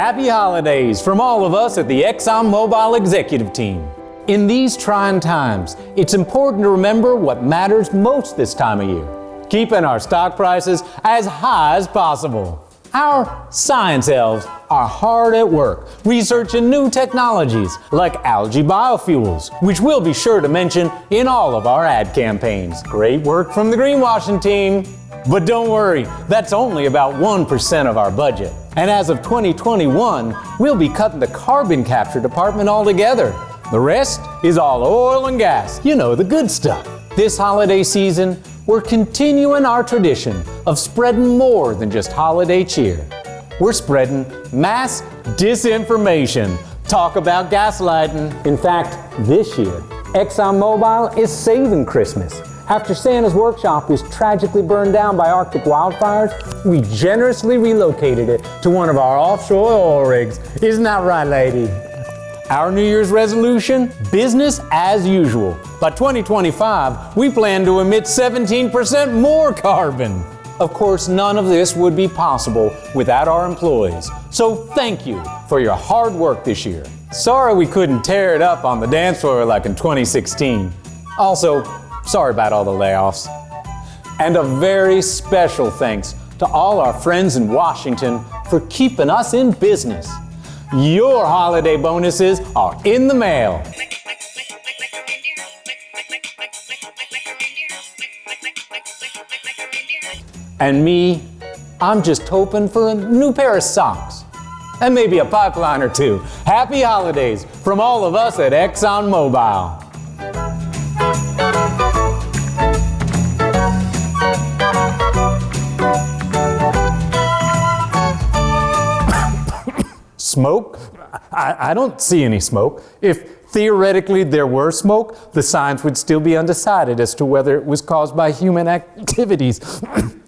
Happy holidays from all of us at the ExxonMobil executive team. In these trying times, it's important to remember what matters most this time of year. Keeping our stock prices as high as possible. Our science elves are hard at work researching new technologies like algae biofuels, which we'll be sure to mention in all of our ad campaigns. Great work from the greenwashing team. But don't worry, that's only about 1% of our budget. And as of 2021, we'll be cutting the carbon capture department altogether. The rest is all oil and gas, you know, the good stuff. This holiday season, we're continuing our tradition of spreading more than just holiday cheer. We're spreading mass disinformation. Talk about gaslighting. In fact, this year, ExxonMobil is saving Christmas. After Santa's workshop was tragically burned down by Arctic wildfires, we generously relocated it to one of our offshore oil rigs. Isn't that right, lady? Our New Year's resolution? Business as usual. By 2025, we plan to emit 17% more carbon. Of course, none of this would be possible without our employees. So thank you for your hard work this year. Sorry we couldn't tear it up on the dance floor like in 2016. Also, sorry about all the layoffs. And a very special thanks to all our friends in Washington for keeping us in business. Your holiday bonuses are in the mail. And me, I'm just hoping for a new pair of socks. And maybe a pipeline or two. Happy holidays from all of us at ExxonMobil. Smoke? I, I, don't see any smoke. If theoretically there were smoke, the science would still be undecided as to whether it was caused by human activities.